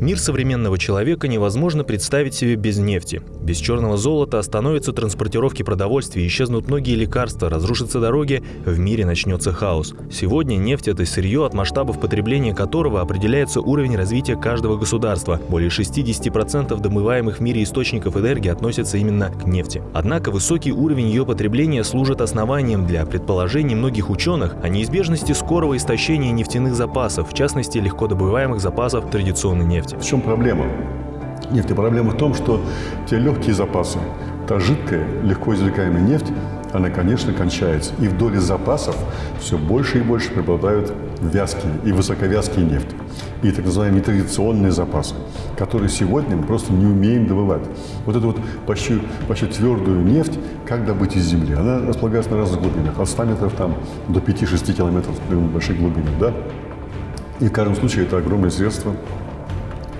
Мир современного человека невозможно представить себе без нефти. Без черного золота остановятся транспортировки продовольствия, исчезнут многие лекарства, разрушатся дороги, в мире начнется хаос. Сегодня нефть – это сырье, от масштабов потребления которого определяется уровень развития каждого государства. Более 60% домываемых в мире источников энергии относятся именно к нефти. Однако высокий уровень ее потребления служит основанием для предположений многих ученых о неизбежности скорого истощения нефтяных запасов, в частности легко добываемых запасов традиционной нефти нефти. В чем проблема нефти? Проблема в том, что те легкие запасы, та жидкая, легко извлекаемая нефть, она, конечно, кончается. И в доле запасов все больше и больше преобладают вязкие и высоковязкие нефти. И так называемые традиционные запасы, которые сегодня мы просто не умеем добывать. Вот эту вот почти, почти твердую нефть, как добыть из земли? Она располагается на разных глубинах, от 100 метров там, до 5-6 километров на больших глубинах. Да? И в каждом случае это огромное средство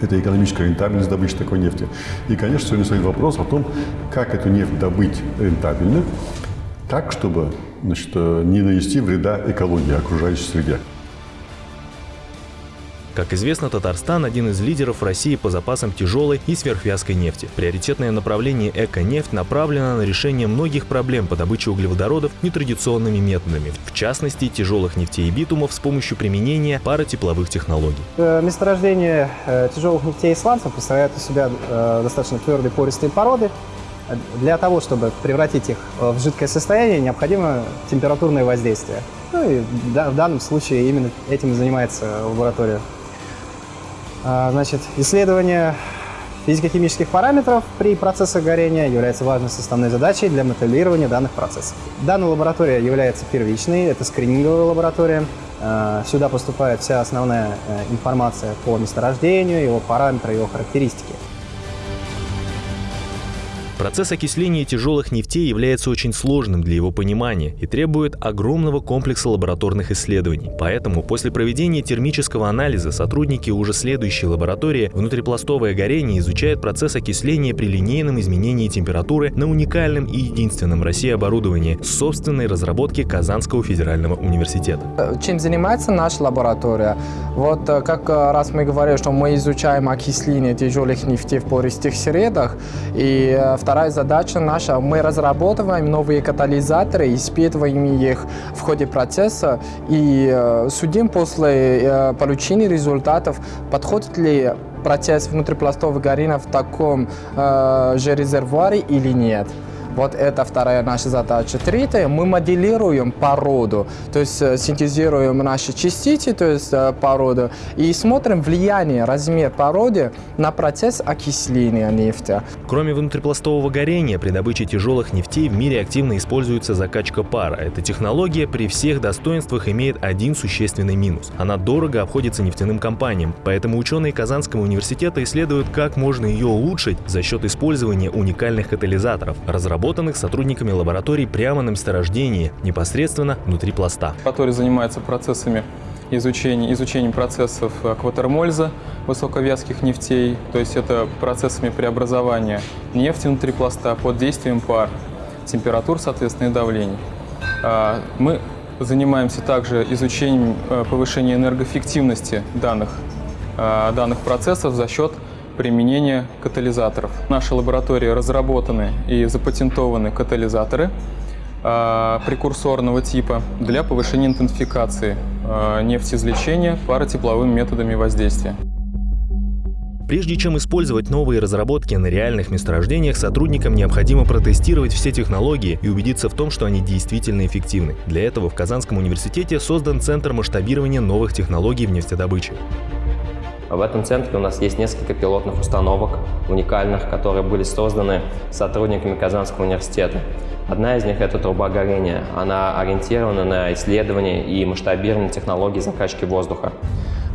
это экономическая рентабельность добычи такой нефти. И, конечно, сегодня стоит вопрос о том, как эту нефть добыть рентабельно, так, чтобы значит, э, не нанести вреда экологии, окружающей среде. Как известно, Татарстан – один из лидеров России по запасам тяжелой и сверхвязкой нефти. Приоритетное направление «Эко-нефть» направлено на решение многих проблем по добыче углеводородов нетрадиционными методами, в частности, тяжелых нефтей и битумов с помощью применения паротепловых технологий. Э, месторождение э, тяжелых нефтей и сланцев представляет из себя э, достаточно твердые пористые породы, для того, чтобы превратить их в жидкое состояние, необходимо температурное воздействие. Ну и в данном случае именно этим и занимается лаборатория значит, исследование физико-химических параметров при процессах горения является важной составной задачей для моделирования данных процессов. Данная лаборатория является первичной, это скрининговая лаборатория. А, сюда поступает вся основная э, информация по месторождению, его параметры, его характеристики. Процесс окисления тяжелых нефтей является очень сложным для его понимания и требует огромного комплекса лабораторных исследований. Поэтому после проведения термического анализа сотрудники уже следующей лаборатории внутрипластовое горение изучают процесс окисления при линейном изменении температуры на уникальном и единственном в России оборудовании собственной разработки Казанского федерального университета. Чем занимается наша лаборатория? Вот э, как э, раз мы говорили, что мы изучаем окисление тяжелых нефтей в пористых средах, и в э, Вторая задача наша, мы разрабатываем новые катализаторы, испытываем их в ходе процесса и э, судим после э, получения результатов, подходит ли процесс внутрипластового горения в таком э, же резервуаре или нет. Вот это вторая наша задача. Третья, мы моделируем породу, то есть э, синтезируем наши частицы, то есть э, породу, и смотрим влияние, размер породы на процесс окисления нефти. Кроме внутрипластового горения, при добыче тяжелых нефтей в мире активно используется закачка пара. Эта технология при всех достоинствах имеет один существенный минус. Она дорого обходится нефтяным компаниям, поэтому ученые Казанского университета исследуют, как можно ее улучшить за счет использования уникальных катализаторов, разработанных разработанных сотрудниками лабораторий прямо на месторождении, непосредственно внутри пласта. Который занимается процессами изучения, изучением процессов акватермольза, высоковязких нефтей, то есть это процессами преобразования нефти внутри пласта под действием пар, температур, соответственно, и давлений. А, мы занимаемся также изучением э, повышения энергоэффективности данных, а, данных процессов за счет применения катализаторов. В нашей лаборатории разработаны и запатентованы катализаторы э, прекурсорного типа для повышения интенсификации э, нефтеизвлечения паротепловыми методами воздействия. Прежде чем использовать новые разработки на реальных месторождениях, сотрудникам необходимо протестировать все технологии и убедиться в том, что они действительно эффективны. Для этого в Казанском университете создан Центр масштабирования новых технологий в нефтедобыче. В этом центре у нас есть несколько пилотных установок, уникальных, которые были созданы сотрудниками Казанского университета. Одна из них – это труба горения. Она ориентирована на исследование и масштабирование технологий закачки воздуха.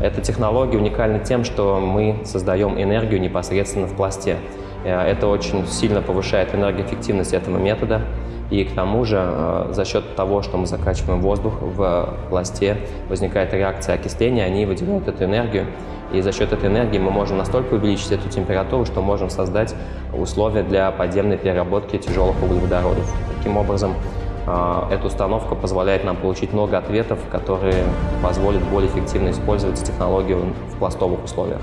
Эта технология уникальна тем, что мы создаем энергию непосредственно в пласте. Э, это очень сильно повышает энергоэффективность этого метода. И к тому же э, за счет того, что мы закачиваем воздух в пласте, возникает реакция окисления, они выделяют эту энергию, и за счет этой энергии мы можем настолько увеличить эту температуру, что можем создать условия для подземной переработки тяжелых углеводородов. Таким образом, а, эта установка позволяет нам получить много ответов, которые позволят более эффективно использовать технологию в пластовых условиях.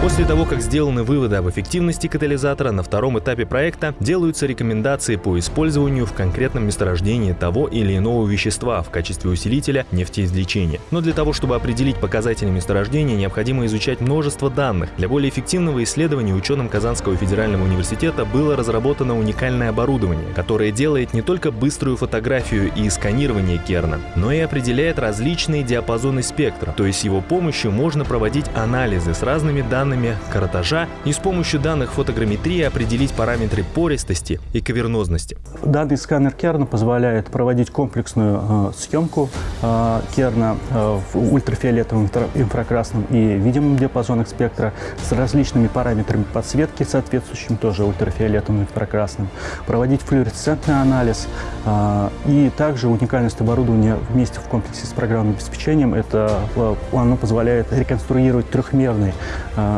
После того, как сделаны выводы об эффективности катализатора, на втором этапе проекта делаются рекомендации по использованию в конкретном месторождении того или иного вещества в качестве усилителя нефтеизвлечения. Но для того, чтобы определить показатели месторождения, необходимо изучать множество данных. Для более эффективного исследования ученым Казанского федерального университета было разработано уникальное оборудование, которое делает не только быструю фотографию и сканирование керна, но и определяет различные диапазоны спектра. То есть его помощью можно проводить анализы с разными данными данными каротажа и с помощью данных фотограмметрии определить параметры пористости и кавернозности. Данный сканер Керна позволяет проводить комплексную э, съемку э, Керна э, в ультрафиолетовом, инфракрасном и видимом диапазонах спектра с различными параметрами подсветки, соответствующими тоже ультрафиолетовым и инфракрасным, проводить флуоресцентный анализ э, и также уникальность оборудования вместе в комплексе с программным обеспечением, это э, оно позволяет реконструировать трехмерный э,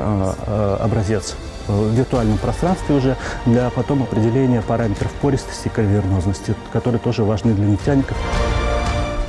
образец в виртуальном пространстве уже для потом определения параметров пористости и кавернозности, которые тоже важны для нефтяников.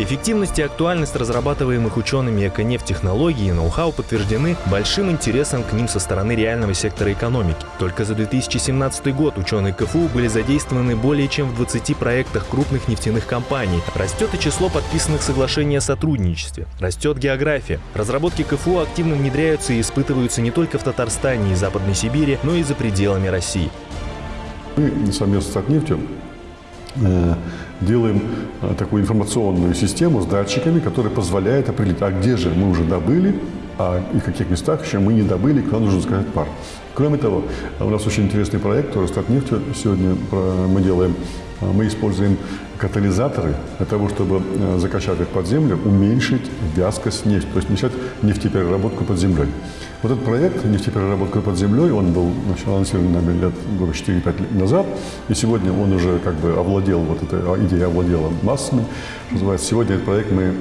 Эффективность и актуальность разрабатываемых учеными эко-нефть-технологий и ноу-хау подтверждены большим интересом к ним со стороны реального сектора экономики. Только за 2017 год ученые КФУ были задействованы более чем в 20 проектах крупных нефтяных компаний. Растет и число подписанных соглашений о сотрудничестве. Растет география. Разработки КФУ активно внедряются и испытываются не только в Татарстане и Западной Сибири, но и за пределами России. Мы совместно с Татнефтью Э, делаем э, такую информационную систему с датчиками, которая позволяет определить, а где же мы уже добыли, а и в каких местах еще мы не добыли, куда нужно заказать пар. Кроме того, у нас очень интересный проект Росстатнефтью сегодня мы делаем. Э, мы используем катализаторы для того, чтобы закачать их под землю, уменьшить вязкость нефти, то есть начать нефтепереработку под землей. Вот этот проект «Нефтепереработка под землей», он был анонсирован нами лет года 4-5 лет назад, и сегодня он уже как бы овладел, вот эта идея овладела массами. Называется, сегодня этот проект мы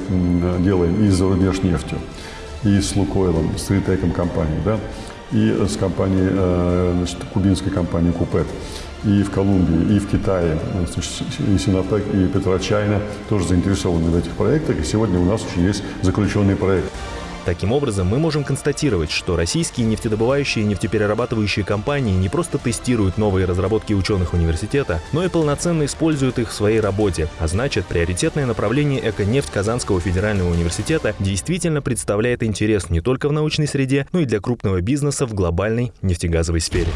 делаем и с Зарубежнефтью, и с Лукойлом, с Ритеком компанией, да, и с компанией, э, значит, кубинской компанией Купет, и в Колумбии, и в Китае, и Синотек, и Петрочайна тоже заинтересованы в этих проектах, и сегодня у нас уже есть заключенный проект. Таким образом, мы можем констатировать, что российские нефтедобывающие и нефтеперерабатывающие компании не просто тестируют новые разработки ученых университета, но и полноценно используют их в своей работе, а значит, приоритетное направление «Эко-нефть» Казанского федерального университета действительно представляет интерес не только в научной среде, но и для крупного бизнеса в глобальной нефтегазовой сфере.